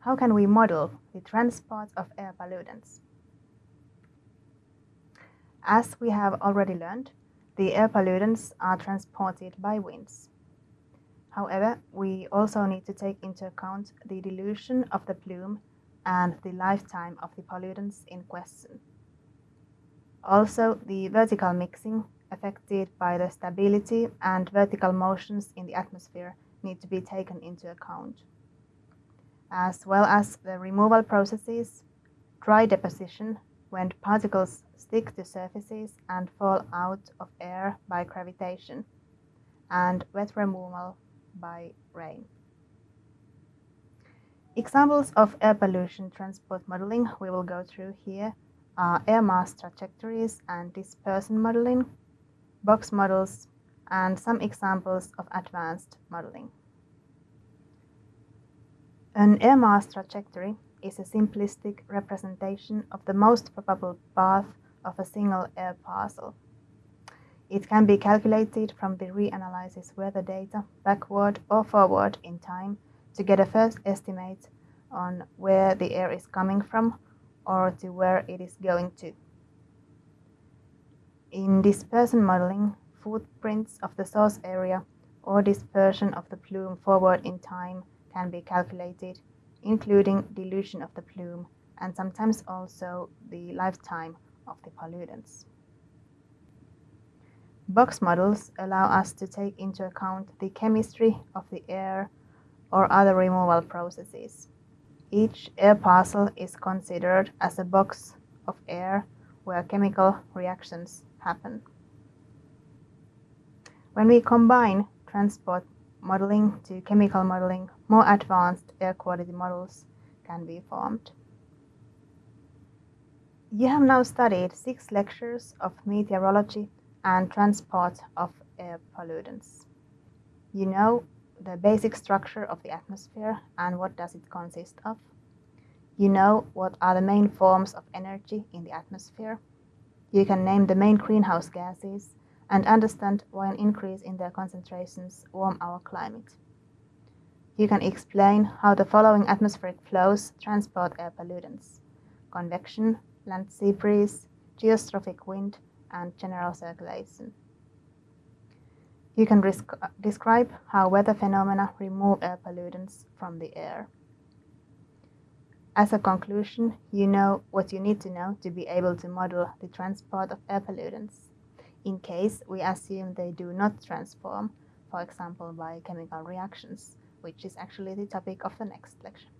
How can we model the transport of air pollutants? As we have already learned, the air pollutants are transported by winds. However, we also need to take into account the dilution of the plume and the lifetime of the pollutants in question. Also, the vertical mixing affected by the stability and vertical motions in the atmosphere need to be taken into account as well as the removal processes, dry deposition, when particles stick to surfaces and fall out of air by gravitation, and wet removal by rain. Examples of air pollution transport modeling we will go through here are air mass trajectories and dispersion modeling, box models, and some examples of advanced modeling. An air mass trajectory is a simplistic representation of the most probable path of a single air parcel. It can be calculated from the reanalysis weather data backward or forward in time to get a first estimate on where the air is coming from or to where it is going to. In dispersion modeling, footprints of the source area or dispersion of the plume forward in time can be calculated, including dilution of the plume and sometimes also the lifetime of the pollutants. Box models allow us to take into account the chemistry of the air or other removal processes. Each air parcel is considered as a box of air where chemical reactions happen. When we combine transport modeling to chemical modeling, more advanced air quality models can be formed. You have now studied six lectures of meteorology and transport of air pollutants. You know the basic structure of the atmosphere and what does it consist of. You know what are the main forms of energy in the atmosphere. You can name the main greenhouse gases and understand why an increase in their concentrations warm our climate. You can explain how the following atmospheric flows transport air pollutants convection, land sea breeze, geostrophic wind, and general circulation. You can describe how weather phenomena remove air pollutants from the air. As a conclusion, you know what you need to know to be able to model the transport of air pollutants in case we assume they do not transform, for example by chemical reactions, which is actually the topic of the next lecture.